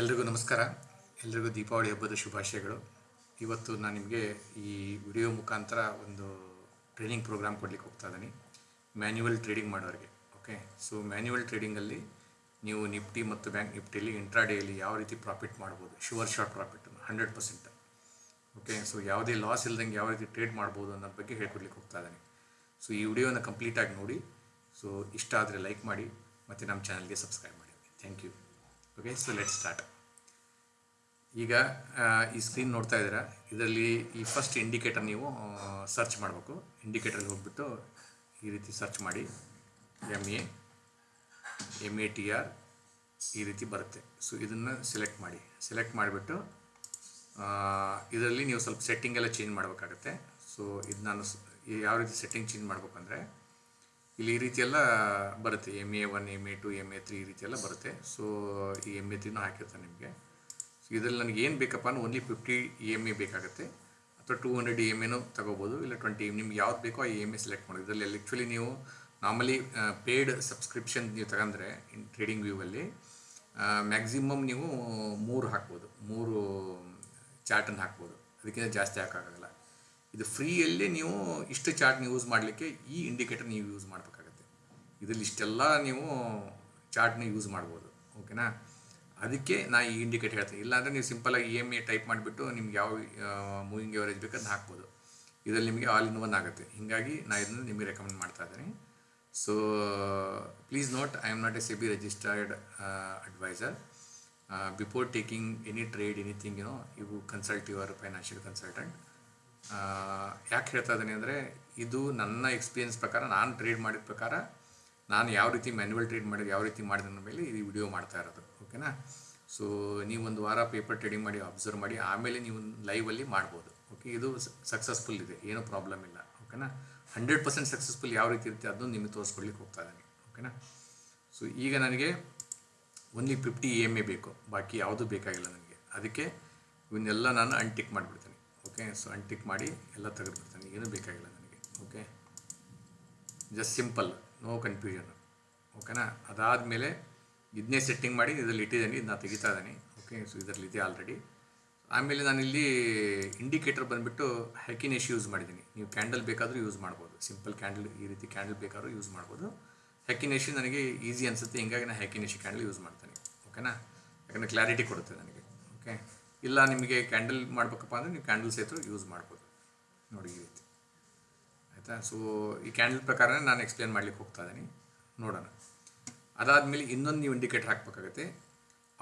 ಎಲ್ರಿಗೂ ನಮಸ್ಕಾರ. ಎಲ್ರಿಗೂ ದೀಪಾವಳಿ ಹಬ್ಬದ ಶುಭಾಶಯಗಳು. ಇವತ್ತು ನಾನು ನಿಮಗೆ ಈ ವಿಡಿಯೋ ಮುಖಾಂತರ ಒಂದು ಟ್ರೈನಿಂಗ್ ಪ್ರೋಗ್ರಾಮ್ ಕೊಡಲಿಕ್ಕೆ ಹೋಗ್ತಾ ಇದ್ದೀನಿ. ಮ್ಯಾನ್ಯುವಲ್ ಟ್ರೇಡಿಂಗ್ ಮಾಡೋರಿಗೆ, ಓಕೆ? ಸೊ ಮ್ಯಾನ್ಯುವಲ್ ಟ್ರೇಡಿಂಗಲ್ಲಿ ನೀವು ನಿಫ್ಟಿ ಮತ್ತು ಬ್ಯಾಂಕ್ ನಿಫ್ಟಿಯಲ್ಲಿ ಇಂಟ್ರಾಡೇಯಲ್ಲಿ ಯಾವ ರೀತಿ ಪ್ರಾಫಿಟ್ ಮಾಡ್ಬೋದು? Sure short profit hundred percent, okay? So ಯಾವುದೇ ಲಾಸ್ ಇಲ್ದಂಗೆ ಯಾವ ರೀತಿ ಟ್ರೇಡ್ ಮಾಡ್ಬೋದು ಅನ್ನೋದ್ರ ಬಗ್ಗೆ ಹೇಳ್ಕೊಡ್ಲಿಕ್ಕೆ ಹೋಗ್ತಾ ಇದ್ದೀನಿ. ಸೊ ಈ ವಿಡಿಯೋನ ಕಂಪ್ಲೀಟಾಗಿ ನೋಡಿ. ಸೊ ಇಷ್ಟ ಆದರೆ ಲೈಕ್ ಮಾಡಿ ಮತ್ತು ನಮ್ಮ ಚಾನಲ್ಗೆ ಸಬ್ಸ್ಕ್ರೈಬ್ ಮಾಡಿ. Thank you. Okay so let start ಈಗ ಈ ಸ್ಕ್ರೀನ್ ನೋಡ್ತಾ ಇದ್ದೀರಾ? ಇದರಲ್ಲಿ ಈ ಫಸ್ಟ್ ಇಂಡಿಕೇಟರ್ ನೀವು ಸರ್ಚ್ ಮಾಡಬೇಕು. ಇಂಡಿಕೇಟರ್ಗೆ ಹೋಗ್ಬಿಟ್ಟು ಈ ರೀತಿ ಸರ್ಚ್ ಮಾಡಿ. M A M A T R ಈ ರೀತಿ ಬರುತ್ತೆ. ಸೊ ಇದನ್ನು ಸೆಲೆಕ್ಟ್ ಮಾಡಿ. ಸೆಲೆಕ್ಟ್ ಮಾಡಿಬಿಟ್ಟು ಇದರಲ್ಲಿ ನೀವು ಸ್ವಲ್ಪ ಸೆಟ್ಟಿಂಗ್ ಎಲ್ಲ ಚೇಂಜ್ ಮಾಡಬೇಕಾಗತ್ತೆ. ಸೊ ಇದು ನಾನು ಯಾವ ರೀತಿ ಸೆಟ್ಟಿಂಗ್ ಚೇಂಜ್ ಮಾಡ್ಬೇಕಂದ್ರೆ ಇಲ್ಲಿ ಈ ರೀತಿ ಎಲ್ಲ ಬರುತ್ತೆ. M A one M A two M A three ಈ ರೀತಿ ಎಲ್ಲ ಬರುತ್ತೆ. ಸೊ ಈ ಎಂ ಎ ತ್ರೀನೂ ಹಾಕಿರ್ತಾನೆ ನಿಮಗೆ. ಸೊ ಇದರಲ್ಲಿ ನನಗೆ ಏನು ಬೇಕಪ್ಪ ಅಂದ್ರೆ only fifty E M A ಬೇಕಾಗುತ್ತೆ. ಅಥವಾ ಟೂ ಹಂಡ್ರೆಡ್ ಇ ಎಂ ಎನೂ ತಗೋಬೋದು. ಇಲ್ಲ ಟ್ವೆಂಟಿ ನಿಮ್ಗೆ ಯಾವ್ದು ಬೇಕೋ ಆ ಇ ಎಂ ಎ ಸೆಲೆಕ್ಟ್ ಮಾಡೋದು ಇದರಲ್ಲಿ ಆ್ಯಕ್ಚುಲಿ ನೀವು ನಾರ್ಮಲಿ ಪೇಯ್ಡ್ ಸಬ್ಸ್ಕ್ರಿಪ್ಷನ್ ನೀವು ತಗೊಂಡ್ರೆ ಇನ್ ಟ್ರೇಡಿಂಗ್ ವ್ಯೂವಲ್ಲಿ ಮ್ಯಾಕ್ಸಿಮಮ್ ನೀವು ಮೂರು ಹಾಕ್ಬೋದು. ಮೂರು, ಚಾರ್ಟನ್ನು ಹಾಕ್ಬೋದು. ಅದಕ್ಕಿಂತ ಜಾಸ್ತಿ ಹಾಕೋಕ್ಕಾಗಲ್ಲ. ಇದು ಫ್ರೀಯಲ್ಲೇ ನೀವು ಇಷ್ಟು ಚಾರ್ಟ್ನ ಯೂಸ್ ಮಾಡಲಿಕ್ಕೆ ಈ ಇಂಡಿಕೇಟರ್ ನೀವು ಯೂಸ್ ಮಾಡಬೇಕಾಗತ್ತೆ. ಇದರಲ್ಲಿ ಇಷ್ಟೆಲ್ಲ ನೀವು ಚಾರ್ಟ್ನ ಯೂಸ್ ಮಾಡ್ಬೋದು, ಓಕೆನಾ? ಅದಕ್ಕೆ ನಾ ಈ ಇಂಡಿಕೇಟರ್ ಹೇಳ್ತೀನಿ. ಇಲ್ಲಾಂದರೆ ನೀವು ಸಿಂಪಲಾಗಿ ಇ ಎಂ ಎ ಟೈಪ್ ಮಾಡಿಬಿಟ್ಟು ನಿಮ್ಗೆ ಯಾವ ಮೂವಿಂಗ್ ಎವರೇಜ್ ಬೇಕು ಅದನ್ನ ಹಾಕ್ಬೋದು. ಇದರಲ್ಲಿ ನಿಮಗೆ ಆಲ್ ಇನ್ ಒನ್ ಆಗುತ್ತೆ. ಹೀಗಾಗಿ ನಾ ಇದನ್ನು ನಿಮಗೆ ರೆಕಮೆಂಡ್ ಮಾಡ್ತಾ ಇದ್ದೀನಿ. So please note I am not a B registered advisor before taking any trade anything you know you consult your financial consultant ಯಾಕೆ ಹೇಳ್ತಾ ಇದ್ದೀನಿ ಅಂದರೆ ಇದು ನನ್ನ ಎಕ್ಸ್ಪೀರಿಯನ್ಸ್ ಪ್ರಕಾರ, ನಾನು ಟ್ರೇಡ್ ಮಾಡಿದ ಪ್ರಕಾರ, ನಾನು ಯಾವ ರೀತಿ ಮ್ಯಾನ್ಯುವಲ್ ಟ್ರೇಡ್ ಮಾಡಿದ, ಯಾವ ರೀತಿ ಮಾಡಿದ ಮೇಲೆ ಈ ವಿಡಿಯೋ ಮಾಡ್ತಾ ಇರೋದು ಓಕೆನಾ ಸೊ ನೀವೊಂದು ವಾರ ಪೇಪರ್ ಟ್ರೇಡಿಂಗ್ ಮಾಡಿ ಅಬ್ಸರ್ವ್ ಮಾಡಿ, ಆಮೇಲೆ ನೀವು ಲೈವಲ್ಲಿ ಮಾಡ್ಬೋದು ಓಕೆ ಇದು ಸಕ್ಸಸ್ಫುಲ್ ಇದೆ, ಏನೂ ಪ್ರಾಬ್ಲಮ್ ಇಲ್ಲ ಓಕೆನಾ ಹಂಡ್ರೆಡ್ ಪರ್ಸೆಂಟ್ ಸಕ್ಸಸ್ಫುಲ್ ಯಾವ ರೀತಿ ಇರುತ್ತೆ ಅದನ್ನು ನಿಮಗೆ ತೋರಿಸ್ಕೊಳ್ಳಿಕ್ಕೆ ಹೋಗ್ತಾ ಇದ್ದೀನಿ ಓಕೆನಾ ಸೊ ಈಗ ನನಗೆ only fifty E M A ಬೇಕು, ಬಾಕಿ ಯಾವುದೂ ಬೇಕಾಗಿಲ್ಲ ನನಗೆ, ಅದಕ್ಕೆ ಇವನ್ನೆಲ್ಲ ನಾನು ಅನ್ಟಿಕ್ ಮಾಡಿಬಿಡ್ತೀನಿ. ಓಕೆ ಸೊ ಅನ್ಟಿಕ್ ಮಾಡಿ ಎಲ್ಲ ತೆಗೆದುಬಿಡ್ತೀನಿ. ಏನೂ ಬೇಕಾಗಿಲ್ಲ ನನಗೆ, okay? Just simple no confusion ಓಕೆನಾ? ಅದಾದಮೇಲೆ ಇದನ್ನೇ ಸೆಟ್ಟಿಂಗ್ ಮಾಡಿ ಇದರಲ್ಲಿ ಇಟ್ಟಿದ್ದೀನಿ, ಇದನ್ನ ತೆಗಿತಾ ಇದ್ದೀನಿ. ಓಕೆ ಸೊ ಇದರಲ್ಲಿ ಇದೆ ಆಲ್ರೆಡಿ ಆಮೇಲೆ ನಾನು ಇಲ್ಲಿ ಇಂಡಿಕೇಟರ್ ಬಂದುಬಿಟ್ಟು ಹ್ಯಾಕಿನೆಶ್ ಯೂಸ್ ಮಾಡಿದ್ದೀನಿ. ನೀವು ಕ್ಯಾಂಡಲ್ ಬೇಕಾದರೂ ಯೂಸ್ ಮಾಡ್ಬೋದು. ಸಿಂಪಲ್ ಕ್ಯಾಂಡಲ್ ಈ ರೀತಿ ಕ್ಯಾಂಡಲ್ ಬೇಕಾದ್ರೂ ಯೂಸ್ ಮಾಡ್ಬೋದು. ಹ್ಯಾಕಿನೆಶ್ ನನಗೆ ಈಸಿ ಅನಿಸುತ್ತೆ, ಹಿಂಗಾಗಿ ನಾನು ಹ್ಯಾಕಿನೆಶ್ ಕ್ಯಾಂಡಲ್ ಯೂಸ್ ಮಾಡ್ತೀನಿ. ಓಕೆನಾ? ಯಾಕಂದರೆ ಕ್ಲಾರಿಟಿ ಕೊಡುತ್ತೆ ನನಗೆ, ಓಕೆ? ಇಲ್ಲ, ನಿಮಗೆ ಕ್ಯಾಂಡಲ್ ಮಾಡಬೇಕಪ್ಪ ಅಂದರೆ ನೀವು ಕ್ಯಾಂಡಲ್ ಸಹಿತ ಯೂಸ್ ಮಾಡ್ಬೋದು. ನೋಡಿ ಈ ರೀತಿ. ಆಯಿತಾ? ಸೊ ಈ ಕ್ಯಾಂಡಲ್ ಪ್ರಕಾರನೇ ನಾನು ಎಕ್ಸ್ಪ್ಲೇನ್ ಮಾಡ್ಲಿಕ್ಕೆ ಹೋಗ್ತಾ ಇದ್ದೀನಿ. ನೋಡೋಣ. ಅದಾದಮೇಲೆ ಇನ್ನೊಂದು ನೀವು ಇಂಡಿಕೇಟರ್ ಹಾಕಬೇಕಾಗುತ್ತೆ.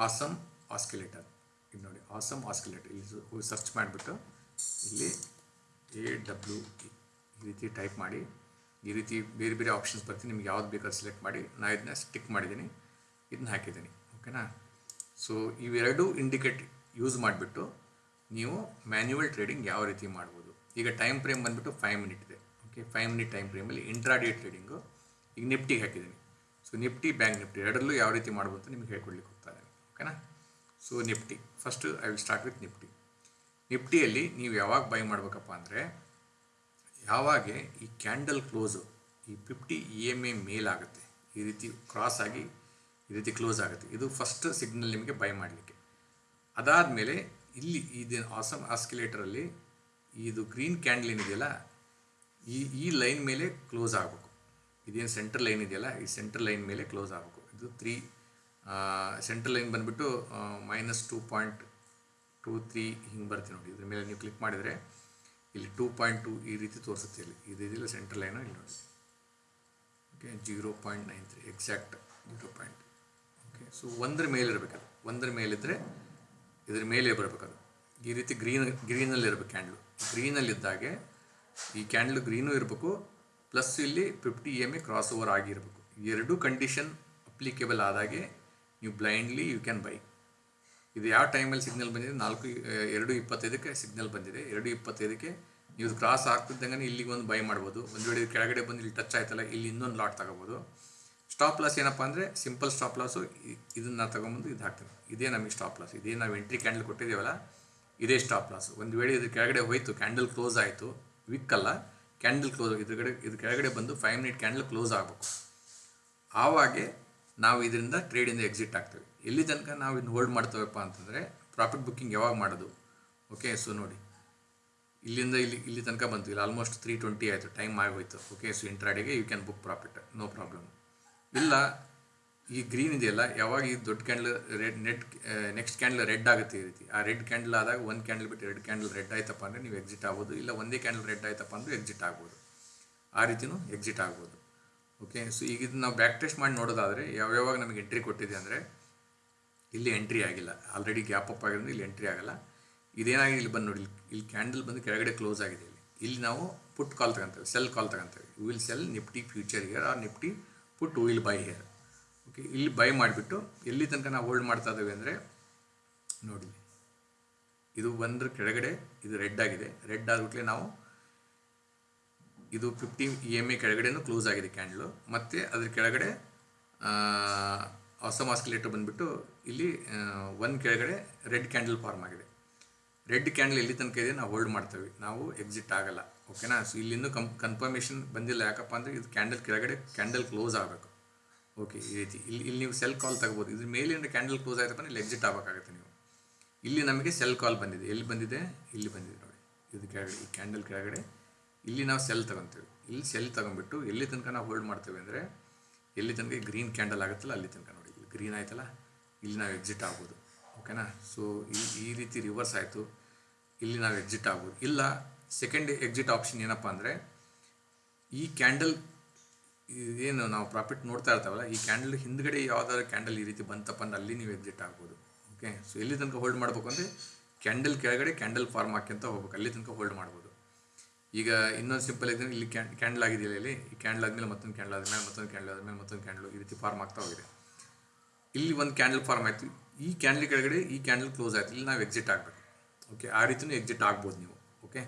ಆಸಮ್ ಆಸ್ಕಿಲೇಟರ್ ಇದು ನೋಡಿ ಆಸಮ್ ಆಸ್ಕಿಲೇಟರ್ ಇಲ್ಲಿ ಸರ್ಚ್ ಮಾಡಿಬಿಟ್ಟು ಇಲ್ಲಿ ಎ ಡಬ್ಲ್ಯೂ ಈ ರೀತಿ ಟೈಪ್ ಮಾಡಿ, ಈ ರೀತಿ ಬೇರೆ ಬೇರೆ ಆಪ್ಷನ್ಸ್ ಬರ್ತೀನಿ ನಿಮ್ಗೆ ಯಾವ್ದು ಬೇಕಾದ್ರೆ ಸೆಲೆಕ್ಟ್ ಮಾಡಿ. ನಾನು ಇದನ್ನ ಸ್ಟಿಕ್ ಮಾಡಿದ್ದೀನಿ. ಇದನ್ನ ಹಾಕಿದ್ದೀನಿ. ಓಕೆನಾ ಸೊ ಇವೆರಡೂ ಇಂಡಿಕೇಟ್ ಯೂಸ್ ಮಾಡಿಬಿಟ್ಟು ನೀವು ಮ್ಯಾನ್ಯುವಲ್ ಟ್ರೇಡಿಂಗ್ ಯಾವ ರೀತಿ ಮಾಡ್ಬೋದು. ಈಗ ಟೈಮ್ ಫ್ರೇಮ್ ಬಂದುಬಿಟ್ಟು ಫೈವ್ ಮಿನಿಟ್ ಇದೆ. ಓಕೆ ಫೈವ್ ಮಿನಿಟ್ ಟೈಮ್ ಫ್ರೇಮಲ್ಲಿ ಇಂಟ್ರಾಡೇ ಟ್ರೇಡಿಂಗು ಈಗ ನಿಫ್ಟಿಗೆ ಹಾಕಿದ್ದೀನಿ. ಸೊ ನಿಫ್ಟಿ ಬ್ಯಾಂಕ್ ನಿಫ್ಟಿ ಎರಡರಲ್ಲೂ ಯಾವ ರೀತಿ ಮಾಡ್ಬೋದು ಅಂತ ನಿಮ್ಗೆ ಹೇಳ್ಕೊಡ್ಲಿಕ್ಕೆ ಹೋಗ್ತಾರೆ ಓಕೆನಾ so Nifty first I will start with Nifty ನಿಫ್ಟಿಯಲ್ಲಿ ನೀವು ಯಾವಾಗ ಬೈ ಮಾಡಬೇಕಪ್ಪ ಅಂದರೆ ಯಾವಾಗ ಈ ಕ್ಯಾಂಡಲ್ ಕ್ಲೋಸು ಈ ಫಿಫ್ಟಿ ಇ ಎಂ ಎ ಮೇಲಾಗುತ್ತೆ ಈ ರೀತಿ ಕ್ರಾಸ್ ಆಗಿ ಈ ರೀತಿ ಕ್ಲೋಸ್ ಆಗುತ್ತೆ. ಇದು ಫಸ್ಟ್ ಸಿಗ್ನಲ್ ನಿಮಗೆ ಬೈ ಮಾಡಲಿಕ್ಕೆ. ಅದಾದಮೇಲೆ ಇಲ್ಲಿ ಇದು ಆಸಮ್ ಆಸ್ಕಿಲೇಟರಲ್ಲಿ ಇದು ಗ್ರೀನ್ ಕ್ಯಾಂಡಲ್ ಏನಿದೆಯಲ್ಲ, ಈ ಈ ಲೈನ್ ಮೇಲೆ ಕ್ಲೋಸ್ ಆಗಬೇಕು. ಇದೇನು ಸೆಂಟ್ರಲ್ ಲೈನ್ ಇದೆಯಲ್ಲ, ಈ ಸೆಂಟ್ರಲ್ ಲೈನ್ ಮೇಲೆ ಕ್ಲೋಸ್ ಆಗಬೇಕು. ಇದು ತ್ರೀ ಸೆಂಟ್ರಲ್ ಲೈನ್ ಬಂದುಬಿಟ್ಟು minus two point two three ಹಿಂಗೆ ಬರ್ತೀವಿ ನೋಡಿ. ಇದ್ರ ಮೇಲೆ ನೀವು ಕ್ಲಿಕ್ ಮಾಡಿದರೆ ಇಲ್ಲಿ ಟೂ ಪಾಯಿಂಟ್ ಟು ಈ ರೀತಿ ತೋರಿಸುತ್ತೆ ಇಲ್ಲಿ. ಇದು ಇದೆಯಲ್ಲ ಸೆಂಟ್ರಲ್ ಲೈನು ಇಲ್ಲಿ ನೋಡಿ. Okay zero point nine three exact zero point okay so ಒಂದರ ಮೇಲೆ ಒಂದ್ರ ಒಂದರ ಮೇಲಿದ್ದರೆ ಇದ್ರ ಮೇಲೆ ಬರಬೇಕದು ಈ ರೀತಿ ಗ್ರೀನ್, ಗ್ರೀನಲ್ಲಿ ಇರಬೇಕು ಕ್ಯಾಂಡ್ಲು ಗ್ರೀನಲ್ಲಿದ್ದಾಗೆ ಈ ಕ್ಯಾಂಡ್ಲು ಗ್ರೀನು ಇರಬೇಕು ಪ್ಲಸ್ ಇಲ್ಲಿ fifty M A cross over ಆಗಿರಬೇಕು. ಎರಡೂ ಕಂಡೀಷನ್ ಅಪ್ಲಿಕೇಬಲ್ ಆದಾಗೆ ನೀವು ಬ್ಲೈಂಡ್ಲಿ ಯು ಕ್ಯಾನ್ ಬೈ ಇದು ಯಾವ ಟೈಮಲ್ಲಿ ಸಿಗ್ನಲ್ ಬಂದಿದೆ? ನಾಲ್ಕು, ಎರಡು ಇಪ್ಪತ್ತೈದಕ್ಕೆ ಸಿಗ್ನಲ್ ಬಂದಿದೆ. ಎರಡು ಇಪ್ಪತ್ತೈದಕ್ಕೆ ನೀವು ಕ್ರಾಸ್ ಆಗ್ತಿದ್ದಂಗೆ ಇಲ್ಲಿಗೆ ಒಂದು ಬೈ ಮಾಡ್ಬೋದು. ಒಂದು ವೇಳೆ ಕೆಳಗಡೆ ಬಂದು ಇಲ್ಲಿ ಟಚ್ ಆಯ್ತಲ್ಲ, ಇಲ್ಲಿ ಇನ್ನೊಂದು ಲಾಟ್ ತಗೋಬೋದು. ಸ್ಟಾಪ್ ಲಾಸ್ ಏನಪ್ಪ ಅಂದರೆ ಸಿಂಪಲ್ ಸ್ಟಾಪ್ ಲಾಸು ಇದನ್ನು ತೊಗೊಂಬಂದು ಇದು ಹಾಕ್ತೀನಿ. ಇದೇ ನಮಗೆ ಸ್ಟಾಪ್ ಲಾಸ್ ಇದೇ ನಾವು ಎಂಟ್ರಿ ಕ್ಯಾಂಡಲ್ ಕೊಟ್ಟಿದ್ದೀವಲ್ಲ, ಇದೇ ಸ್ಟಾಪ್ ಲಾಸ್ ಒಂದು ವೇಳೆ ಇದು ಕೆಳಗಡೆ ಹೋಯಿತು ಕ್ಯಾಂಡಲ್ ಕ್ಲೋಸ್ ಆಯಿತು, ವಿಕ್ಕಲ್ಲ ಕ್ಯಾಂಡಲ್ ಕ್ಲೋಸ್ ಇದ್ರ ಕಡೆ ಇದ್ರ ಕೆಳಗಡೆ ಬಂದು ಫೈವ್ ಮಿನಿಟ್ ಕ್ಯಾಂಡಲ್ ಕ್ಲೋಸ್ ಆಗಬೇಕು. ಆವಾಗೆ ನಾವು ಇದರಿಂದ ಟ್ರೇಡಿಂದ ಎಕ್ಸಿಟ್ ಆಗ್ತೇವೆ. ಎಲ್ಲಿ ತನಕ ನಾವು ಇದನ್ನು ಹೋಲ್ಡ್ ಮಾಡ್ತೇವಪ್ಪ ಅಂತಂದರೆ ಪ್ರಾಫಿಟ್ ಬುಕ್ಕಿಂಗ್ ಯಾವಾಗ ಮಾಡೋದು? ಓಕೆ ಸೊ ನೋಡಿ. ಇಲ್ಲಿಂದ ಇಲ್ಲಿ ಇಲ್ಲಿ ತನಕ ಬಂತು. ಇಲ್ಲಿ ಆಲ್ಮೋಸ್ಟ್ ತ್ರೀ ಟ್ವೆಂಟಿ ಆಯಿತು. ಟೈಮ್ ಆಗೋಯ್ತು okay so ಇಂಟ್ರಾಡಿಗೆ you can book profit no problem ಇಲ್ಲ, ಈ ಗ್ರೀನ್ ಇದೆಯಲ್ಲ, ಯಾವಾಗ ಈ ದೊಡ್ಡ candle red net next candle red ಆಗುತ್ತೆ ಈ ರೀತಿ. ಆ ರೆಡ್ ಕ್ಯಾಂಡಲ್ ಆದಾಗ ಒಂದು ಕ್ಯಾಂಡಲ್ ಬಿಟ್ಟು ಎರಡು ಕ್ಯಾಂಡಲ್ ರೆಡ್ ಆಯ್ತಪ್ಪ ಅಂದರೆ ನೀವು ಎಕ್ಸಿಟ್ ಆಗ್ಬೋದು. ಇಲ್ಲ, ಒಂದೇ ಕ್ಯಾಂಡಲ್ ರೆಡ್ ಆಯ್ತಪ್ಪ ಅಂದರೆ ಎಕ್ಸಿಟ್ ಆಗ್ಬೋದು. ಆ ರೀತಿನೂ ಎಕ್ಸಿಟ್ ಆಗ್ಬೋದು. ಓಕೆ ಸೊ ಈಗ ಇದು ನಾವು ಬ್ಯಾಕ್ ಟೆಸ್ಟ್ ಮಾಡಿ ನೋಡೋದಾದರೆ ಯಾವ್ಯಾವಾಗ ನಮಗೆ ಎಂಟ್ರಿ ಕೊಟ್ಟಿದೆ ಅಂದರೆ, ಇಲ್ಲಿ ಎಂಟ್ರಿ ಆಗಿಲ್ಲ. ಆಲ್ರೆಡಿ ಗ್ಯಾಪ್ ಅಪ್ ಆಗಿರೋದು ಇಲ್ಲಿ ಎಂಟ್ರಿ ಆಗಲ್ಲ. ಇದೇನಾಗಿದೆ ಇಲ್ಲಿ ಬಂದು ನೋಡಿ, ಇಲ್ಲಿ ಕ್ಯಾಂಡಲ್ ಬಂದು ಕೆಳಗಡೆ ಕ್ಲೋಸ್ ಆಗಿದೆ ಇಲ್ಲಿ. ಇಲ್ಲಿ ನಾವು ಪುಟ್ ಕಾಲ್ ತಗೊಂತೇವೆ sell call ತಗೊಂತೇವೆ. Will sell Nifty future here or Nifty put will buy here okay ಇಲ್ಲಿ ಬೈ ಮಾಡಿಬಿಟ್ಟು ಎಲ್ಲಿ ತನಕ ನಾವು ಹೋಲ್ಡ್ ಮಾಡ್ತಾ ಇದ್ದೇವೆ ಅಂದರೆ ನೋಡಿ, ಇದು ಒಂದ್ರ ಕೆಳಗಡೆ ಇದು ರೆಡ್ ಆಗಿದೆ. ರೆಡ್ ಆದ್ಬಿಟ್ಲೆ ನಾವು ಇದು ಫಿಫ್ಟಿ ಇ ಎಂ ಎ ಕೆಳಗಡೆನೂ ಕ್ಲೋಸ್ ಆಗಿದೆ ಕ್ಯಾಂಡ್ಲು ಮತ್ತು ಅದ್ರ ಕೆಳಗಡೆ ಹೊಸ ಮಾಸ್ಕುಲೇಟರ್ ಬಂದುಬಿಟ್ಟು ಇಲ್ಲಿ ಒಂದು ಕೆಳಗಡೆ ರೆಡ್ ಕ್ಯಾಂಡಲ್ ಫಾರ್ಮ್ ಆಗಿದೆ. ರೆಡ್ ಕ್ಯಾಂಡಲ್ ಎಲ್ಲಿ ತನಕ ಇದೆ, ನಾವು ಹೋಲ್ಡ್ ಮಾಡ್ತೇವೆ ನಾವು ಎಕ್ಸಿಟ್ ಆಗಲ್ಲ. ಓಕೆನಾ? ಸೊ ಇಲ್ಲಿಂದು ಕಂ ಕನ್ಫರ್ಮೇಷನ್ ಬಂದಿಲ್ಲ. ಯಾಕಪ್ಪ ಅಂದರೆ ಇದು ಕ್ಯಾಂಡಲ್ ಕೆಳಗಡೆ ಕ್ಯಾಂಡಲ್ ಕ್ಲೋಸ್ ಆಗಬೇಕು. ಓಕೆ ಈ ರೀತಿ. ಇಲ್ಲಿ ಇಲ್ಲಿ ನೀವು ಸೆಲ್ ಕಾಲ್ ತಗೋಬೋದು. ಇದ್ರ ಮೇಲಿಂದ ಕ್ಯಾಂಡಲ್ ಕ್ಲೋಸ್ ಆಯ್ತಪ್ಪ ಇಲ್ಲಿ ಎಕ್ಸಿಟ್ ಆಗಬೇಕಾಗುತ್ತೆ ನೀವು. ಇಲ್ಲಿ ನಮಗೆ ಸೆಲ್ ಕಾಲ್ ಬಂದಿದೆ. ಎಲ್ಲಿ ಬಂದಿದೆ? ಇಲ್ಲಿ ಬಂದಿದೆ ನೋಡಿ. ಇದು ಕೆಳಗಡೆ, ಈ ಕ್ಯಾಂಡಲ್ ಕೆಳಗಡೆ. ಇಲ್ಲಿ ನಾವು ಸೆಲ್ ತಗೊಂತೀವಿ. ಇಲ್ಲಿ ಸೆಲ್ ತಗೊಂಡ್ಬಿಟ್ಟು ಎಲ್ಲಿ ತನಕ ನಾವು ಹೋಲ್ಡ್ ಮಾಡ್ತೇವೆ ಅಂದರೆ ಎಲ್ಲಿ ತನಕ ಗ್ರೀನ್ ಕ್ಯಾಂಡಲ್ ಆಗುತ್ತಲ್ಲ ಅಲ್ಲಿ ತನಕ ನೋಡಿ. ಇಲ್ಲಿ ಗ್ರೀನ್ ಆಯ್ತಲ್ಲ? ಇಲ್ಲಿ ನಾವು ಎಕ್ಸಿಟ್ ಆಗ್ಬೋದು. ಓಕೆನಾ? ಸೊ ಈ ಈ ರೀತಿ ರಿವರ್ಸ್ ಆಯಿತು. ಇಲ್ಲಿ ನಾವು ಎಕ್ಸಿಟ್ ಆಗ್ಬೋದು. ಇಲ್ಲ ಸೆಕೆಂಡ್ ಎಕ್ಸಿಟ್ ಆಪ್ಷನ್ ಏನಪ್ಪ ಅಂದರೆ, ಈ ಕ್ಯಾಂಡಲ್ ಏನು ನಾವು ಪ್ರಾಫಿಟ್ ನೋಡ್ತಾ ಇರ್ತಾವಲ್ಲ, ಈ ಕ್ಯಾಂಡಲ್ ಹಿಂದ್ಗಡೆ ಯಾವ್ದಾದ್ರು ಕ್ಯಾಂಡಲ್ ಈ ರೀತಿ ಬಂತಪ್ಪ ಅಂದ್ರೆ ಅಲ್ಲಿ ನೀವು ಎಕ್ಸಿಟ್ ಆಗ್ಬೋದು. ಓಕೆ ಸೊ ಎಲ್ಲಿ ತನಕ ಹೋಲ್ಡ್ ಮಾಡಬೇಕು ಅಂದರೆ ಕ್ಯಾಂಡಲ್ ಕೆಳಗಡೆ ಕ್ಯಾಂಡಲ್ ಫಾರ್ಮ್ ಹಾಕ್ಯಂತ ಹೋಗ್ಬೇಕು. ಅಲ್ಲಿ ತನಕ ಹೋಲ್ಡ್ ಮಾಡ್ಬೋದು. ಈಗ ಇನ್ನೊಂದು ಸಿಂಪಲ್ ಇದ್ರೆ ಇಲ್ಲಿ ಕ್ಯಾ ಕ್ಯಾಂಡಲ್ ಆಗಿದೆಯಲ್ಲ ಇಲ್ಲಿ, ಈ ಕ್ಯಾಂಡಲ್ ಆದಮೇಲೆ ಮತ್ತೊಂದು ಕ್ಯಾಂಡಲ್ ಆದಮೇಲೆ ಮತ್ತೊಂದು ಕ್ಯಾಂಡಲ್ ಆದಮೇಲೆ ಮತ್ತೊಂದು ಕ್ಯಾಂಡಲ್ ಈ ರೀತಿ ಫಾರ್ಮ್ ಆಗ್ತಾ ಹೋಗಿದೆ. ಇಲ್ಲಿ ಒಂದು ಕ್ಯಾಂಡಲ್ ಫಾರ್ಮ್ ಆಯಿತು. ಈ ಕ್ಯಾಂಡಲ್ ಕೆಳಗಡೆ ಈ ಕ್ಯಾಂಡಲ್ ಕ್ಲೋಸ್ ಆಯಿತು. ಇಲ್ಲಿ ನಾವು ಎಕ್ಸಿಟ್ ಆಗಬೇಕು. ಓಕೆ ಆ ರೀತಿಯೂ ಎಕ್ಸಿಟ್ ಆಗ್ಬೋದು ನೀವು. ಓಕೆ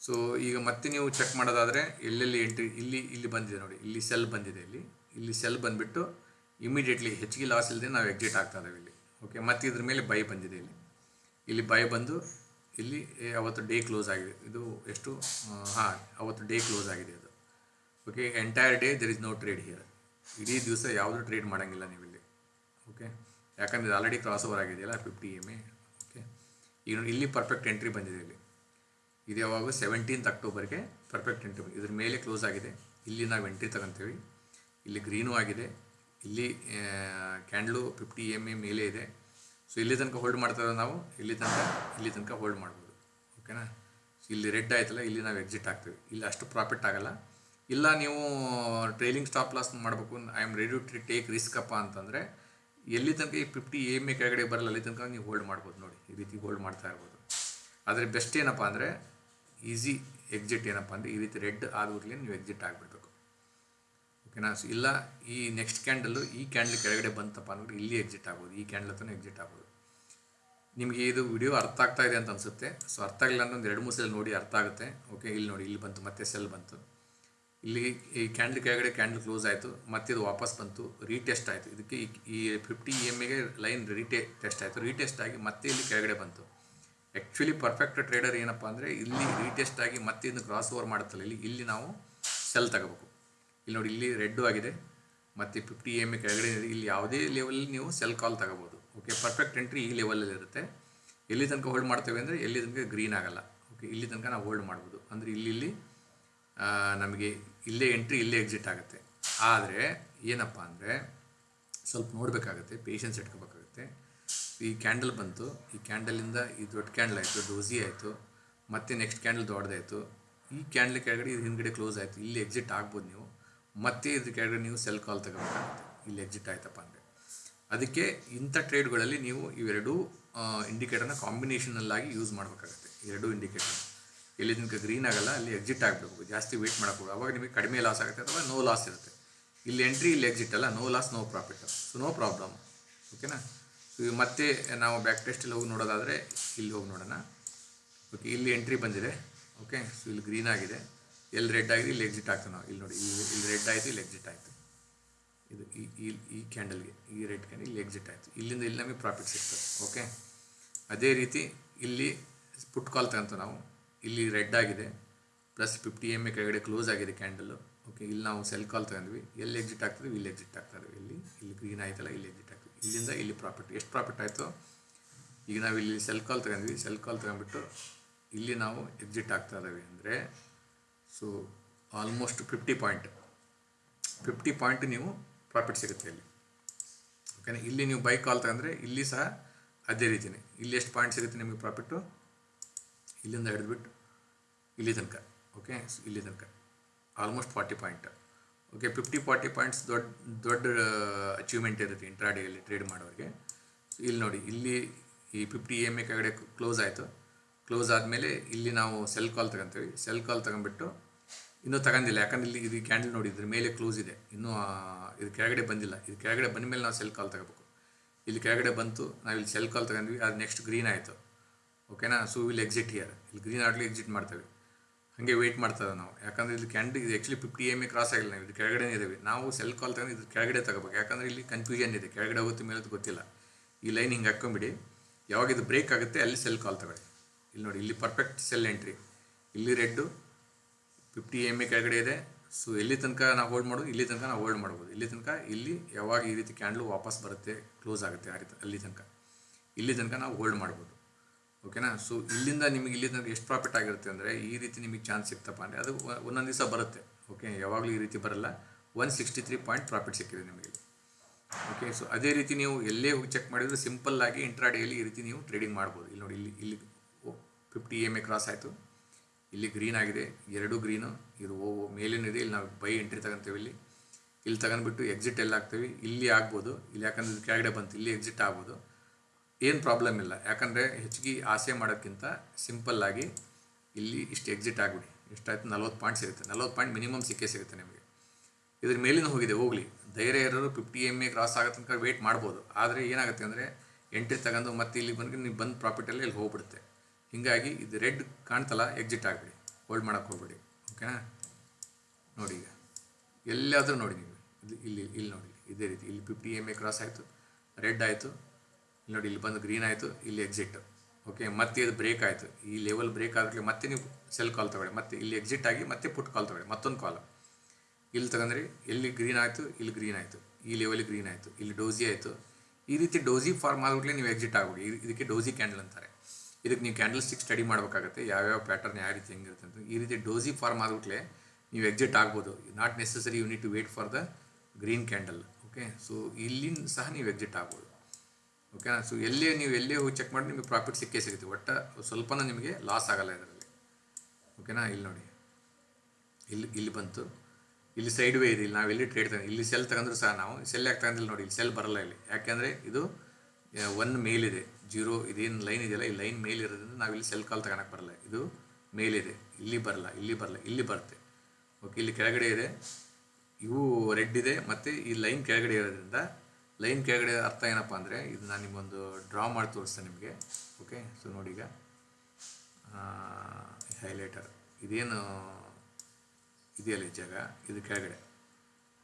ಸೊ ಈಗ ಮತ್ತೆ ನೀವು ಚೆಕ್ ಮಾಡೋದಾದರೆ ಎಲ್ಲೆಲ್ಲಿ ಎಂಟ್ರಿ ಇಲ್ಲಿ ಇಲ್ಲಿ ಬಂದಿದೆ ನೋಡಿ. ಇಲ್ಲಿ ಸೆಲ್ ಬಂದಿದೆ ಇಲ್ಲಿ. ಇಲ್ಲಿ ಸೆಲ್ ಬಂದುಬಿಟ್ಟು ಇಮಿಡಿಯೇಟ್ಲಿ ಹೆಚ್ಚಿಗೆ ಲಾಸ್ ಇಲ್ಲದೆ ನಾವು ಎಕ್ಸಿಟ್ ಆಗ್ತಾ ಇದ್ದೇವೆ ಇಲ್ಲಿ. ಓಕೆ ಮತ್ತು ಇದ್ರ ಮೇಲೆ ಬೈ ಬಂದಿದೆ ಇಲ್ಲಿ. ಇಲ್ಲಿ ಬೈ ಬಂದು ಇಲ್ಲಿ ಅವತ್ತು ಡೇ ಕ್ಲೋಸ್ ಆಗಿದೆ. ಇದು ಎಷ್ಟು? ಹಾಂ, ಅವತ್ತು ಡೇ ಕ್ಲೋಸ್ ಆಗಿದೆ ಅದು. Okay entire day there is no trade here ಇಡೀ ದಿವಸ ಯಾವುದೂ ಟ್ರೇಡ್ ಮಾಡೋಂಗಿಲ್ಲ ನೀವು ಇಲ್ಲಿ. ಓಕೆ ಯಾಕಂದರೆ ಆಲ್ರೆಡಿ ಕ್ರಾಸ್ ಓವರ್ ಆಗಿದೆಯಲ್ಲ ಫಿಫ್ಟಿ ಎಂ ಎ ಓಕೆ ಈಗ ಇಲ್ಲಿ ಪರ್ಫೆಕ್ಟ್ ಎಂಟ್ರಿ ಬಂದಿದೆ ಇಲ್ಲಿ. ಇದು ಯಾವಾಗ? ಸೆವೆಂಟೀನ್ತ್ ಅಕ್ಟೋಬರ್ಗೆ ಪರ್ಫೆಕ್ಟ್ ಎಂಟ್ರಿ ಇದ್ರ ಮೇಲೆ ಕ್ಲೋಸ್ ಆಗಿದೆ. ಇಲ್ಲಿ ನಾವು ಎಂಟ್ರಿ ತಗೊಂತೀವಿ. ಇಲ್ಲಿ ಗ್ರೀನು ಆಗಿದೆ. ಇಲ್ಲಿ ಕ್ಯಾಂಡ್ಲು ಫಿಫ್ಟಿ ಎಂ ಎ ಮೇಲೆ ಇದೆ. ಸೊ ಇಲ್ಲಿ ತನಕ ಹೋಲ್ಡ್ ಮಾಡ್ತಾರೆ ನಾವು. ಇಲ್ಲಿ ತನಕ ಇಲ್ಲಿ ತನಕ ಹೋಲ್ಡ್ ಮಾಡ್ಬೋದು. ಓಕೆನಾ ಸೊ ಇಲ್ಲಿ ರೆಡ್ ಆಯ್ತಲ್ಲ, ಇಲ್ಲಿ ನಾವು ಎಕ್ಸಿಟ್ ಆಗ್ತೀವಿ. ಇಲ್ಲಿ ಅಷ್ಟು ಪ್ರಾಫಿಟ್ ಆಗಲ್ಲ. ಇಲ್ಲ ನೀವು ಟ್ರೈಲಿಂಗ್ ಸ್ಟಾಪ್ ಲಾಸ್ ಮಾಡಬೇಕು. I am ready to take risk ಅಪ್ಪ ಅಂತಂದರೆ, ಎಲ್ಲಿ ತನಕ ಈ ಫಿಫ್ಟಿ ಎಂ ಎ ಕೆಳಗಡೆ ಬರಲ್ಲ, ಅಲ್ಲಿ ತನಕ ನೀವು ಹೋಲ್ಡ್ ಮಾಡ್ಬೋದು ನೋಡಿ. ಈ ರೀತಿ ಹೋಲ್ಡ್ ಮಾಡ್ತಾ ಇರ್ಬೋದು. ಆದರೆ ಬೆಸ್ಟ್ ಏನಪ್ಪ ಅಂದರೆ ಈಸಿ ಎಕ್ಸಿಟ್ ಏನಪ್ಪ ಅಂದರೆ ಈ ರೀತಿ ರೆಡ್ ಆದ್ಬಿಟ್ಲೆ ನೀವು ಎಕ್ಸಿಟ್ ಆಗಿಬಿಡ್ಬೇಕು. ಓಕೆನಾ? ಸೊ ಇಲ್ಲ, ಈ ನೆಕ್ಸ್ಟ್ ಕ್ಯಾಂಡಲ್ಲು ಈ ಕ್ಯಾಂಡಲ್ ಕೆಳಗಡೆ ಬಂತಪ್ಪ ಅಂದ್ರೆ ಇಲ್ಲಿ ಎಕ್ಸಿಟ್ ಆಗ್ಬೋದು, ಈ ಕ್ಯಾಂಡಲ್ ಹತ್ರ ಎಕ್ಸಿಟ್ ಆಗ್ಬೋದು. ನಿಮಗೆ ಇದು ವಿಡಿಯೋ ಅರ್ಥ ಆಗ್ತಾ ಇದೆ ಅಂತ ಅನಿಸುತ್ತೆ. ಸೊ ಅರ್ಥ ಆಗಿಲ್ಲ ಅಂದ್ರೆ ಒಂದು ಎರಡು ಮೂರು ಸಲ ನೋಡಿ ಅರ್ಥ ಆಗುತ್ತೆ. ಓಕೆ ಇಲ್ಲಿ ನೋಡಿ, ಇಲ್ಲಿ ಬಂತು, ಮತ್ತೆ ಸೆಲ್ ಬಂತು. ಇಲ್ಲಿ ಈ ಕ್ಯಾಂಡಲ್ ಕೆಳಗಡೆ ಕ್ಯಾಂಡಲ್ ಕ್ಲೋಸ್ ಆಯಿತು, ಮತ್ತೆ ಇದು ವಾಪಸ್ ಬಂತು ರೀಟೆಸ್ಟ್ ಆಯಿತು. ಇದಕ್ಕೆ ಈ- ಫಿಫ್ಟಿ ಇ ಎಂ ಎಗೆ ಲೈನ್ ರೀಟೆ ಟೆಸ್ಟ್ ಆಯಿತು. ರೀಟೆಸ್ಟ್ ಆಗಿ ಮತ್ತೆ ಇಲ್ಲಿ ಕೆಳಗಡೆ ಬಂತು. ಆ್ಯಕ್ಚುಲಿ ಪರ್ಫೆಕ್ಟ್ ಟ್ರೇಡರ್ ಏನಪ್ಪ ಅಂದರೆ ಇಲ್ಲಿ ರೀಟೆಸ್ಟ್ ಆಗಿ ಮತ್ತೆ ಇನ್ನು ಕ್ರಾಸ್ ಓವರ್ ಮಾಡುತ್ತಲ್ಲ, ಇಲ್ಲಿ ಇಲ್ಲಿ ನಾವು ಸೆಲ್ ತಗೋಬೇಕು. ಇಲ್ಲಿ ನೋಡಿ, ಇಲ್ಲಿ ರೆಡ್ಡು ಆಗಿದೆ, ಮತ್ತು ಫಿಫ್ಟಿ ಎಂ ಎ ಕೆಳಗಡೆ. ಇಲ್ಲಿ ಯಾವುದೇ ಲೆವೆಲ್ ನೀವು ಸೆಲ್ ಕಾಲ್ ತಗೋಬೋದು. ಓಕೆ ಪರ್ಫೆಕ್ಟ್ ಎಂಟ್ರಿ ಈ ಲೆವೆಲಲ್ಲಿ ಇರುತ್ತೆ. ಎಲ್ಲಿ ತನಕ ಹೋಲ್ಡ್ ಮಾಡ್ತೇವೆ ಅಂದರೆ ಎಲ್ಲಿ ತನಕ ಗ್ರೀನ್ ಆಗಲ್ಲ. ಓಕೆ ಇಲ್ಲಿ ತನಕ ನಾವು ಹೋಲ್ಡ್ ಮಾಡ್ಬೋದು. ಅಂದರೆ ಇಲ್ಲಿ ಇಲ್ಲಿ ನಮಗೆ ಇಲ್ಲೇ ಎಂಟ್ರಿ ಇಲ್ಲೇ ಎಕ್ಸಿಟ್ ಆಗುತ್ತೆ. ಆದರೆ ಏನಪ್ಪ ಅಂದರೆ ಸ್ವಲ್ಪ ನೋಡಬೇಕಾಗತ್ತೆ ಪೇಷನ್ಸ್ ಇಟ್ಕೋಬೇಕಾಗುತ್ತೆ. ಈ ಕ್ಯಾಂಡಲ್ ಬಂತು. ಈ ಕ್ಯಾಂಡಲಿಂದ ಈ ದೊಡ್ಡ ಕ್ಯಾಂಡಲ್ ಆಯಿತು ಡೋಸಿ ಆಯಿತು, ಮತ್ತೆ ನೆಕ್ಸ್ಟ್ ಕ್ಯಾಂಡಲ್ ದೊಡ್ಡದಾಯಿತು. ಈ ಕ್ಯಾಂಡಲ್ ಕೆಳಗಡೆ ಇದು ಹಿಂದ್ಗಡೆ ಕ್ಲೋಸ್ ಆಯಿತು. ಇಲ್ಲಿ ಎಕ್ಸಿಟ್ ಆಗ್ಬೋದು ನೀವು. ಮತ್ತೆ ಇದ್ರ ಕೆಳಗಡೆ ನೀವು ಸೆಲ್ ಕಾಲ್ ತಗೋಬೇಕಾಗುತ್ತೆ. ಇಲ್ಲಿ ಎಕ್ಸಿಟ್ ಆಯ್ತಪ್ಪ ಅಂದರೆ. ಅದಕ್ಕೆ ಇಂಥ ಟ್ರೇಡ್ಗಳಲ್ಲಿ ನೀವು ಇವೆರಡೂ ಇಂಡಿಕೇಟರ್ನ ಕಾಂಬಿನೇಷನಲ್ಲಾಗಿ ಯೂಸ್ ಮಾಡಬೇಕಾಗುತ್ತೆ. ಎರಡೂ ಇಂಡಿಕೇಟರ್. ಎಲ್ಲಿ ತನಕ ಗ್ರೀನ್ ಆಗಲ್ಲ, ಅಲ್ಲಿ ಎಕ್ಸಿಟ್ ಆಗಬೇಕು. ಜಾಸ್ತಿ ವೆಯ್ಟ್ ಮಾಡೋಕ್ಕೂ ಅವಾಗ ನಿಮಗೆ ಕಡಿಮೆ ಲಾಸ್ ಆಗುತ್ತೆ ಅಥವಾ ನೋ ಲಾಸ್ ಇರುತ್ತೆ. ಇಲ್ಲಿ ಎಂಟ್ರಿ, ಇಲ್ಲಿ ಎಕ್ಸಿಟ್ ಅಲ್ಲ. No loss, no profit. So, no problem. ಓಕೆನಾ? ಮತ್ತೆ ನಾವು ಬ್ಯಾಕ್ ಟೆಸ್ಟಲ್ಲಿ ಹೋಗಿ ನೋಡೋದಾದರೆ ಇಲ್ಲಿ ಹೋಗಿ ನೋಡೋಣ. ಓಕೆ ಇಲ್ಲಿ ಎಂಟ್ರಿ ಬಂದಿದೆ. ಓಕೆ ಸೊ ಇಲ್ಲಿ ಗ್ರೀನ್ ಆಗಿದೆ. ಎಲ್ಲಿ ರೆಡ್ ಆಗಿದೆ, ಇಲ್ಲಿ ಎಕ್ಸಿಟ್ ಆಗ್ತದೆ ನಾವು. ಇಲ್ಲಿ ನೋಡಿ, ಇಲ್ಲಿ ರೆಡ್ ಆಯಿತು, ಇಲ್ಲಿ ಎಕ್ಸಿಟ್ ಆಯಿತು. ಇದು ಈ ಈ ಕ್ಯಾಂಡಲ್ಗೆ ಈ ರೆಡ್ ಕ್ಯಾಂಡಲ್ ಇಲ್ಲಿ ಎಕ್ಸಿಟ್ ಆಯಿತು. ಇಲ್ಲಿಂದ ಇಲ್ಲಿ ನಮಗೆ ಪ್ರಾಫಿಟ್ ಸಿಗ್ತದೆ. ಓಕೆ ಅದೇ ರೀತಿ ಇಲ್ಲಿ ಪುಟ್ ಕಾಲ್ ತಗೊಂತ ನಾವು. ಇಲ್ಲಿ ರೆಡ್ ಆಗಿದೆ. ಪ್ಲಸ್ ಫಿಫ್ಟಿ ಎಂ ಎ ಕೆಳಗಡೆ ಕ್ಲೋಸ್ ಆಗಿದೆ ಕ್ಯಾಂಡಲ್ಲು ಓಕೆ ಇಲ್ಲಿ ನಾವು ಸೆಲ್ ಕಾಲ್ ತಗೊಂಡ್ವಿ. ಎಲ್ಲಿ ಎಕ್ಸಿಟ್ ಆಗ್ತದೆ, ಇಲ್ಲಿ ಎಕ್ಸಿಟ್ ಆಗ್ತಾರೆ ಇಲ್ಲಿ ಇಲ್ಲಿ ಗ್ರೀನ್ ಆಯ್ತಲ್ಲ, ಇಲ್ಲಿ ಎಕ್ಸಿಟ್ ಆಗ್ತದೆ. ಇಲ್ಲಿಂದ ಇಲ್ಲಿ ಪ್ರಾಫಿಟ್ ಎಷ್ಟು ಪ್ರಾಫಿಟ್ ಆಯಿತು, ಈಗ ನಾವು ಇಲ್ಲಿ ಸೆಲ್ ಕಾಲ್ ತಗೊಂಡ್ವಿ. ಸೆಲ್ ಕಾಲ್ ತಗೊಂಡ್ಬಿಟ್ಟು ಇಲ್ಲಿ ನಾವು ಎಕ್ಸಿಟ್ ಆಗ್ತಾ ಇದ್ದೀವಿ ಅಂದರೆ so almost fifty point fifty point ನೀವು ಪ್ರಾಫಿಟ್ ಸಿಗುತ್ತೆ ಇಲ್ಲಿ. ಓಕೆನಾ ಇಲ್ಲಿ ನೀವು ಬೈಕ್ ಕಾಲ್ ತಗೊಂಡ್ರೆ ಇಲ್ಲಿ ಸಹ ಅದೇ ರೀತಿಯೇ ಇಲ್ಲಿ ಎಷ್ಟು ಪಾಯಿಂಟ್ ಸಿಗುತ್ತೆ ನಿಮಗೆ ಪ್ರಾಫಿಟ್ಟು ಇಲ್ಲಿಂದ ಹಿಡಿದ್ಬಿಟ್ಟು ಇಲ್ಲಿ ತನಕ. ಓಕೆ ಇಲ್ಲಿ ತನಕ. Almost forty point okay fifty forty points ದೊಡ್ಡ ದೊಡ್ಡ ಅಚೀವ್ಮೆಂಟ್ ಇರುತ್ತೆ ಇಂಟ್ರಾಡೇಯಲ್ಲಿ ಟ್ರೇಡ್ ಮಾಡೋರಿಗೆ. ಇಲ್ಲಿ ನೋಡಿ, ಇಲ್ಲಿ ಈ ಫಿಫ್ಟಿ ಎಂ ಎ ಕೆಳಗಡೆ ಕ್ಲೋಸ್ ಆಯಿತು. ಕ್ಲೋಸ್ ಆದಮೇಲೆ ಇಲ್ಲಿ ನಾವು ಸೆಲ್ ಕಾಲ್ ತಗೊಂತೀವಿ. ಸೆಲ್ ಕಾಲ್ ತಗೊಂಡ್ಬಿಟ್ಟು ಇನ್ನೂ ತಗೊಂಡಿಲ್ಲ. ಯಾಕಂದ್ರೆ ಇಲ್ಲಿ ಇದು ಕ್ಯಾಂಡಲ್ ನೋಡಿ, ಇದ್ರ ಮೇಲೆ ಕ್ಲೋಸ್ ಇದೆ. ಇನ್ನೂ ಇದು ಕೆಳಗಡೆ ಬಂದಿಲ್ಲ. ಇದು ಕೆಳಗಡೆ ಬಂದ ಮೇಲೆ ನಾವು ಸೆಲ್ ಕಾಲ್ ತಗೋಬೇಕು. ಇಲ್ಲಿ ಕೆಳಗಡೆ ಬಂತು ನಾವು ಇಲ್ಲಿ ಸೆಲ್ ಕಾಲ್ ತಗೊಂಡ್ವಿ, ಅದು ನೆಕ್ಸ್ಟ್ ಗ್ರೀನ್ ಆಯಿತು. ಓಕೆನಾ ಸೊ ವಿಲ್ ಎಕ್ಸಿಟ್ ಹಿಯರ್ ಇಲ್ಲಿ ಗ್ರೀನ್ ಆಗಲಿ ಎಕ್ಸಿಟ್ ಮಾಡ್ತೇವೆ. ಹಾಗೆ ವೇಟ್ ಮಾಡ್ತಾ ನಾವು. ಯಾಕಂದರೆ ಇದು ಕ್ಯಾಂಡಲ್ ಇದು actually fifty M A cross ಆಗಿಲ್ಲ ನಾವು. ಇದು ಕೆಳಗಡೆ ಇದ್ದೀವಿ ನಾವು ಸೆಲ್ ಕಾಲ್ ತಗೊಂಡು ಇದು ಕೆಳಗಡೆ ತಗೋಬೇಕು. ಯಾಕಂದರೆ ಇಲ್ಲಿ ಕನ್ಫ್ಯೂಷನ್ ಇದೆ. ಕೆಳಗಡೆ ಹೋಗುತ್ತೆ, ಮೇಲೆ ಗೊತ್ತಿಲ್ಲ. ಈ ಲೈನ್ ಹಿಂಗೆ ಹಾಕ್ಕೊಂಬಿಡಿ. ಯಾವಾಗ ಇದು ಬ್ರೇಕ್ ಆಗುತ್ತೆ, ಅಲ್ಲಿ ಸೆಲ್ ಕಾಲ್ ತಗೊಳ್ಳಿ. ಇಲ್ಲಿ ನೋಡಿ, ಇಲ್ಲಿ ಪರ್ಫೆಕ್ಟ್ ಸೆಲ್ ಎಂಟ್ರಿ ಇಲ್ಲಿ ರೆಡ್ಡು ಫಿಫ್ಟಿ ಎಂ ಎ ಕೆಳಗಡೆ ಇದೆ. ಸೊ ಎಲ್ಲಿ ತನಕ ನಾವು ಹೋಲ್ಡ್ ಮಾಡೋದು, ಇಲ್ಲಿ ತನಕ ನಾವು ಹೋಲ್ಡ್ ಮಾಡ್ಬೋದು. ಇಲ್ಲಿ ತನಕ, ಇಲ್ಲಿ ಯಾವಾಗ ಈ ರೀತಿ ಕ್ಯಾಂಡ್ಲು ವಾಪಸ್ ಬರುತ್ತೆ ಕ್ಲೋಸ್ ಆಗುತ್ತೆ ಆ ರೀತಿ, ಅಲ್ಲಿ ತನಕ. ಇಲ್ಲಿ ತನಕ ನಾವು ಹೋಲ್ಡ್ ಮಾಡ್ಬೋದು. ಓಕೆನಾ ಸೊ ಇಲ್ಲಿಂದ ನಿಮಗೆ ಇಲ್ಲಿ ತನಕ ಎಷ್ಟು ಪ್ರಾಫಿಟ್ ಆಗಿರುತ್ತೆ ಅಂದರೆ, ಈ ರೀತಿ ನಿಮಗೆ ಚಾನ್ಸ್ ಸಿಗ್ತಪ್ಪ ಅಂದರೆ ಅದು ಒಂದೊಂದು ದಿವಸ ಬರುತ್ತೆ. ಓಕೆ ಯಾವಾಗಲೂ ಈ ರೀತಿ ಬರಲ್ಲ. One sixty three point profit ಸಿಕ್ಕಿದೆ ನಿಮಗೆ. ಓಕೆ ಸೊ ಅದೇ ರೀತಿ ನೀವು ಎಲ್ಲೇ ಹೋಗಿ ಚೆಕ್ ಮಾಡಿದ್ರೆ ಸಿಂಪಲ್ ಆಗಿ ಇಂಟ್ರಾಡೇಯಲ್ಲಿ ಈ ರೀತಿ ನೀವು ಟ್ರೇಡಿಂಗ್ ಮಾಡ್ಬೋದು. ಇಲ್ಲಿ ನೋಡಿ, ಇಲ್ಲಿ ಇಲ್ಲಿ ಫಿಫ್ಟಿ ಎಂ ಎ ಕ್ರಾಸ್ ಆಯಿತು. ಇಲ್ಲಿ ಗ್ರೀನ್ ಆಗಿದೆ. ಎರಡು ಗ್ರೀನು ಇದು ಓ ಮೇಲೇನಿದೆ ಇಲ್ಲಿ ನಾವು ಬೈ ಎಂಟ್ರಿ ತಗೊಂತೀವಿ ಇಲ್ಲಿ. ಇಲ್ಲಿ ತಗೊಂಡ್ಬಿಟ್ಟು ಎಕ್ಸಿಟ್ ಎಲ್ಲ ಹಾಕ್ತೀವಿ ಇಲ್ಲಿ ಆಗ್ಬೋದು. ಇಲ್ಲಿ ಯಾಕಂದ್ರೆ ಕೆಳಗಡೆ ಬಂತು. ಇಲ್ಲಿ ಎಕ್ಸಿಟ್ ಆಗ್ಬೋದು. ಏನು ಪ್ರಾಬ್ಲಮ್ ಇಲ್ಲ. ಯಾಕಂದರೆ ಹೆಚ್ಚಿಗೆ ಆಸೆ ಮಾಡೋಕ್ಕಿಂತ ಸಿಂಪಲ್ಲಾಗಿ ಇಲ್ಲಿ ಇಷ್ಟು ಎಕ್ಸಿಟ್ ಆಗಿಬಿಡಿ. ಎಷ್ಟಾಯ್ತು? ನಲ್ವತ್ತು ಪಾಯಿಂಟ್ ಸಿಗುತ್ತೆ. ನಲ್ವತ್ತು ಪಾಯಿಂಟ್ ಮಿನಿಮಮ್ ಸಿಕ್ಕೇ ಸಿಗುತ್ತೆ ನಿಮಗೆ. ಇದ್ರ ಮೇಲಿನ ಹೋಗಿದೆ, ಹೋಗಲಿ. ಧೈರ್ಯ ಇರೋರು ಫಿಫ್ಟಿ ಎಂ ಎ ಕ್ರಾಸ್ ಆಗೋ ತನಕ ವೇಟ್ ಮಾಡ್ಬೋದು. ಆದರೆ ಏನಾಗುತ್ತೆ ಅಂದರೆ ಎಂಟ್ರಿ ತಗೊಂಡು ಮತ್ತೆ ಇಲ್ಲಿ ಬಂದರೆ ನೀವು ಬಂದು ಪ್ರಾಫಿಟಲ್ಲಿ ಇಲ್ಲಿ ಹೋಗ್ಬಿಡುತ್ತೆ. ಹೀಗಾಗಿ ಇದು ರೆಡ್ ಕಾಣ್ತಲ್ಲ ಎಕ್ಸಿಟ್ ಆಗಿಬಿಡಿ. ಹೋಲ್ಡ್ ಮಾಡೋಕ್ಕೆ ಹೋಗ್ಬೇಡಿ. ಓಕೆನಾ ನೋಡಿ ಈಗ. ಎಲ್ಲಾದರೂ ನೋಡಿ ನೀವು. ಇಲ್ಲಿ ಇಲ್ಲಿ ನೋಡಿ. ಇದೇ ರೀತಿ. ಇಲ್ಲಿ ಫಿಫ್ಟಿ ಎಂ ಎ ಕ್ರಾಸ್ ಆಯಿತು. ರೆಡ್ ಆಯಿತು. ಇಲ್ಲಿ ನೋಡಿ, ಇಲ್ಲಿ ಬಂದು ಗ್ರೀನ್ ಆಯಿತು, ಇಲ್ಲಿ ಎಕ್ಸಿಟ್ ಓಕೆ ಮತ್ತೆ ಇದು ಬ್ರೇಕ್ ಆಯಿತು. ಈ ಲೆವೆಲ್ ಬ್ರೇಕ್ ಆದ್ರೆ ಮತ್ತೆ ನೀವು ಸೆಲ್ ಕಾಲ್ ತಗೊಳ್ಳಿ. ಮತ್ತೆ ಇಲ್ಲಿ ಎಕ್ಸಿಟ್ ಆಗಿ ಮತ್ತೆ ಪುಟ್ ಕಾಲ್ ತಗೊಳ್ಳಿ. ಮತ್ತೊಂದು ಕಾಲ್ ಇಲ್ಲಿ ತಗೊಂಡ್ರಿ ಎಲ್ಲಿ ಗ್ರೀನ್ ಆಯಿತು, ಇಲ್ಲಿ ಗ್ರೀನ್ ಆಯಿತು. ಈ ಲೆವೆಲ್ ಗ್ರೀನ್ ಆಯಿತು. ಇಲ್ಲಿ ಡೋಸಿ ಆಯಿತು. ಈ ರೀತಿ ಡೋಸಿ ಫಾರ್ಮ್ ಆಗಿಬಿಟ್ಲೆ ನೀವು ಎಕ್ಸಿಟ್ ಆಗ್ಬಿಡಿ. ಇದಕ್ಕೆ ಡೋಸಿ ಕ್ಯಾಂಡಲ್ ಅಂತಾರೆ. ಇದಕ್ಕೆ ನೀವು ಕ್ಯಾಂಡಲ್ ಸ್ಟಿಕ್ ಸ್ಟಡಿ ಮಾಡಬೇಕಾಗುತ್ತೆ. ಯಾವ್ಯಾವ ಪ್ಯಾಟರ್ನ್ ಯಾವ ರೀತಿ ಹೆಂಗಿರುತ್ತೆ ಅಂತ. ಈ ರೀತಿ ಡೋಸಿ ಫಾರ್ಮ್ ಆಗಿಬಿಟ್ಲೆ ನೀವು ಎಕ್ಸಿಟ್ ಆಗ್ಬೋದು. Not necessary you need to wait for the green candle okay so ಇಲ್ಲಿ ಸಹ ನೀವು ಎಕ್ಸಿಟ್ ಆಗ್ಬೋದು. ಓಕೆನಾ ಸೊ ಎಲ್ಲೇ ನೀವು ಎಲ್ಲೇ ಹೋಗಿ ಚೆಕ್ ಮಾಡಿ ನಿಮಗೆ ಪ್ರಾಫಿಟ್ ಸಿಕ್ಕೇ ಸಿಗುತ್ತೆ. ಒಟ್ಟು ಸ್ವಲ್ಪನೂ ನಿಮಗೆ ಲಾಸ್ ಆಗಲ್ಲ ಇದರಲ್ಲಿ. ಓಕೆನಾ ಇಲ್ಲಿ ನೋಡಿ. ಇಲ್ಲಿ ಇಲ್ಲಿ ಬಂತು. ಇಲ್ಲಿ ಸೈಡ್ ವೇ ಇದೆ. ಇಲ್ಲಿ ನಾವು ಎಲ್ಲಿ ಟ್ರೇಡ್ ತಗೊಂಡು ಇಲ್ಲಿ ಸೆಲ್ ತಗೊಂಡ್ರು ಸಹ ನಾವು. ಸೆಲ್ ಯಾಕೆ ತಗೊಂಡಿಲ್ಲ ನೋಡಿ, ಇಲ್ಲಿ ಸೆಲ್ ಬರಲ್ಲ ಇಲ್ಲಿ. ಯಾಕೆಂದರೆ ಇದು ಒನ್ ಮೇಲಿದೆ ಜೀರೋ ಇದೇನು ಲೈನ್ ಇದೆಯಲ್ಲ, ಈ ಲೈನ್ ಮೇಲಿರೋದ್ರಿಂದ ನಾವು ಇಲ್ಲಿ ಸೆಲ್ ಕಾಲ್ ತಗೊಳಕ್ಕೆ ಬರಲ್ಲ. ಇದು ಮೇಲಿದೆ ಇಲ್ಲಿ ಬರಲ್ಲ ಇಲ್ಲಿ ಬರಲ್ಲ, ಇಲ್ಲಿ ಬರುತ್ತೆ. ಓಕೆ ಇಲ್ಲಿ ಕೆಳಗಡೆ ಇದೆ. ಇವು ರೆಡ್ ಇದೆ. ಮತ್ತು ಈ ಲೈನ್ ಕೆಳಗಡೆ ಇರೋದ್ರಿಂದ ಲೈನ್ ಕೆಳಗಡೆ ಅರ್ಥ ಏನಪ್ಪ ಅಂದರೆ ಇದು ನಾನು ನಿಮಗೊಂದು ಡ್ರಾ ಮಾಡಿ ತೋರಿಸ್ತೇನೆ ನಿಮಗೆ. ಓಕೆ ಸೊ ನೋಡಿ ಈಗ. ಹೈಲೈಟರ್ ಇದೇನು ಇದೆಯಲ್ಲ ಈ ಜಾಗ? ಇದು ಕೆಳಗಡೆ.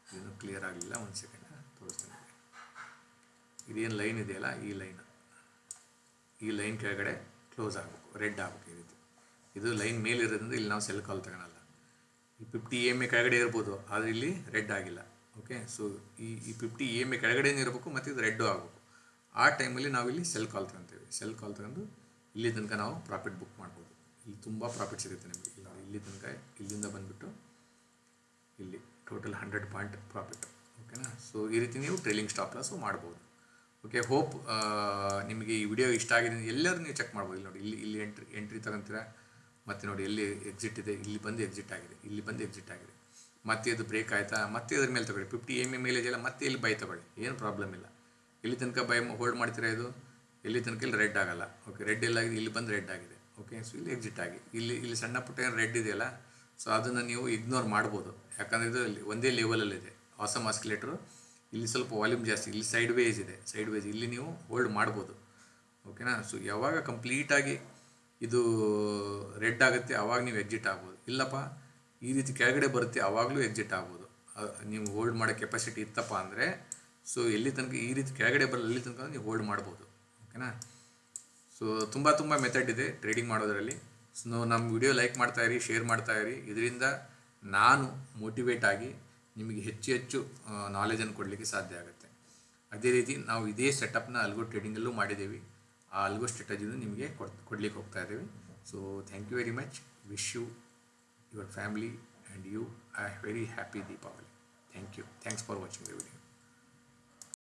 ಇದನ್ನು ಕ್ಲಿಯರ್ ಆಗಲಿಲ್ಲ, ಒಂದು ಸೆಕೆಂಡ್ ತೋರಿಸ್ತೇನೆ ಇದೇನು ಲೈನ್ ಇದೆಯಲ್ಲ, ಈ ಲೈನ್ ಈ ಲೈನ್ ಕೆಳಗಡೆ ಕ್ಲೋಸ್ ಆಗಬೇಕು ರೆಡ್ ಆಗಬೇಕು ಈ ರೀತಿ. ಇದು ಲೈನ್ ಮೇಲಿರೋದ್ರಿಂದ ಇಲ್ಲಿ ನಾವು ಸೆಲ್ ಕಾಲ್ ತಗೊಳಲ್ಲ. ಈ ಫಿಫ್ಟಿ ಎಂ ಎ ಕೆಳಗಡೆ ಇರ್ಬೋದು, ಆದರೆ ಇಲ್ಲಿ ರೆಡ್ ಆಗಿಲ್ಲ. ಓಕೆ ಸೊ ಈ ಈ ಫಿಫ್ಟಿ ಎ ಎ ಕೆಳಗಡೆನೇ ಇರಬೇಕು ಮತ್ತು ಇದು ರೆಡ್ಡು ಆಗಬೇಕು. ಆ ಟೈಮಲ್ಲಿ ನಾವು ಇಲ್ಲಿ ಸೆಲ್ ಕಾಲ್ ತಗೊಂತೇವೆ. ಸೆಲ್ ಕಾಲ್ ತಗೊಂಡು ಇಲ್ಲಿ ತನಕ ನಾವು ಪ್ರಾಫಿಟ್ ಬುಕ್ ಮಾಡ್ಬೋದು. ಇಲ್ಲಿ ತುಂಬ ಪ್ರಾಫಿಟ್ ಸಿಗುತ್ತೆ ನಿಮಗೆ. ಇಲ್ಲ ಇಲ್ಲಿ ತನಕ, ಇಲ್ಲಿಂದ ಬಂದುಬಿಟ್ಟು ಇಲ್ಲಿ ಟೋಟಲ್ ಹಂಡ್ರೆಡ್ ಪಾಯಿಂಟ್ ಪ್ರಾಫಿಟ್ ಓಕೆನಾ ಸೊ ಈ ರೀತಿ ನೀವು ಟ್ರೇಲಿಂಗ್ ಸ್ಟಾಪ್ ಲಾಸು ಮಾಡ್ಬೋದು. ಓಕೆ ಹೋಪ್ ನಿಮಗೆ ಈ ವಿಡಿಯೋ ಇಷ್ಟ ಆಗಿದೆ ಎಲ್ಲರೂ ನೀವು ಚೆಕ್ ಮಾಡ್ಬೋದು. ಇಲ್ಲಿ ನೋಡಿ, ಇಲ್ಲಿ ಇಲ್ಲಿ ಎಂಟ್ರಿ ಎಂಟ್ರಿ ತಗೊಂತೀರಾ? ಮತ್ತು ನೋಡಿ, ಎಲ್ಲಿ ಎಕ್ಸಿಟ್ ಇದೆ? ಇಲ್ಲಿ ಬಂದು ಎಕ್ಸಿಟ್ ಆಗಿದೆ. ಇಲ್ಲಿ ಬಂದು ಎಕ್ಸಿಟ್ ಆಗಿದೆ. ಮತ್ತೆ ಅದು ಬ್ರೇಕ್ ಆಯಿತಾ? ಮತ್ತೆ ಅದ್ರ ಮೇಲೆ ತಗೊಳ್ಳಿ. ಫಿಫ್ಟಿ ಎಂ ಎ ಮೇಲೆ ಎಲ್ಲ ಮತ್ತೆ ಇಲ್ಲಿ ಬೈ ತಗೊಳ್ಳಿ. ಏನು ಪ್ರಾಬ್ಲಮ್ ಇಲ್ಲ. ಇಲ್ಲಿ ತನಕ ಬೈ ಹೋಲ್ಡ್ ಮಾಡ್ತೀರಾ ಇದು? ಇಲ್ಲಿ ತನಕ ಇಲ್ಲಿ ರೆಡ್ ಆಗಲ್ಲ. ಓಕೆ ರೆಡ್ ಎಲ್ಲ ಆಗಿದೆ. ಇಲ್ಲಿ ಬಂದು ರೆಡ್ ಆಗಿದೆ. ಓಕೆ ಸೊ ಇಲ್ಲಿ ಎಕ್ಸಿಟ್ ಆಗಿ. ಇಲ್ಲಿ ಇಲ್ಲಿ ಸಣ್ಣ ಪುಟ್ಟ ಏನು ರೆಡ್ ಇದೆಯಲ್ಲ ಸೊ ಅದನ್ನು ನೀವು ಇಗ್ನೋರ್ ಮಾಡ್ಬೋದು. ಯಾಕಂದರೆ ಇದು ಒಂದೇ ಲೆವೆಲಲ್ಲಿದೆ ಆಸಮ್ ಆಸ್ಕಿಲೇಟ್ರು ಇಲ್ಲಿ ಸ್ವಲ್ಪ ವಾಲ್ಯೂಮ್ ಜಾಸ್ತಿ. ಇಲ್ಲಿ ಸೈಡ್ ವೇಸ್ ಇದೆ. ಸೈಡ್ ವೇಸ್ ಇಲ್ಲಿ ನೀವು ಹೋಲ್ಡ್ ಮಾಡ್ಬೋದು. ಓಕೆನಾ ಸೊ ಯಾವಾಗ ಕಂಪ್ಲೀಟಾಗಿ ಇದು ರೆಡ್ ಆಗುತ್ತೆ ಆವಾಗ ನೀವು ಎಕ್ಸಿಟ್ ಆಗ್ಬೋದು. ಇಲ್ಲಪ್ಪ ಈ ರೀತಿ ಕೆಳಗಡೆ ಬರುತ್ತೆ ಆವಾಗಲೂ ಎಕ್ಸಿಟ್ ಆಗ್ಬೋದು. ನೀವು ಹೋಲ್ಡ್ ಮಾಡೋ ಕೆಪಾಸಿಟಿ ಇತ್ತಪ್ಪ ಅಂದರೆ ಸೊ ಎಲ್ಲಿ ತನಕ ಈ ರೀತಿ ಕೆಳಗಡೆ ಬರಲಿ ಅಲ್ಲಿ ತನಕ ನೀವು ಹೋಲ್ಡ್ ಮಾಡ್ಬೋದು. ಓಕೆನಾ ಸೊ ತುಂಬ ತುಂಬ ಮೆಥಡ್ ಇದೆ ಟ್ರೇಡಿಂಗ್ ಮಾಡೋದರಲ್ಲಿ. ಸೊ ನಮ್ಮ ವಿಡಿಯೋ ಲೈಕ್ ಮಾಡ್ತಾ ಇರಿ ಶೇರ್ ಮಾಡ್ತಾ ಇರಿ. ಇದರಿಂದ ನಾನು ಮೋಟಿವೇಟ್ ಆಗಿ ನಿಮಗೆ ಹೆಚ್ಚು ಹೆಚ್ಚು ನಾಲೆಜನ್ನು ಕೊಡಲಿಕ್ಕೆ ಸಾಧ್ಯ ಆಗುತ್ತೆ. ಅದೇ ರೀತಿ ನಾವು ಇದೇ ಸೆಟಪ್ನ ಅಲ್ಗೋ ಟ್ರೇಡಿಂಗಲ್ಲೂ ಮಾಡಿದ್ದೀವಿ. ಆ ಅಲ್ಗೋ ಸ್ಟ್ರಾಟಜಿನೂ ನಿಮಗೆ ಕೊಡ್, ಕೊಡಲಿಕ್ಕೆ ಹೋಗ್ತಾ ಇದ್ದೀವಿ. So thank you very much wish you your family and you are very happy Deepavali. Thank you. Thanks for watching the video.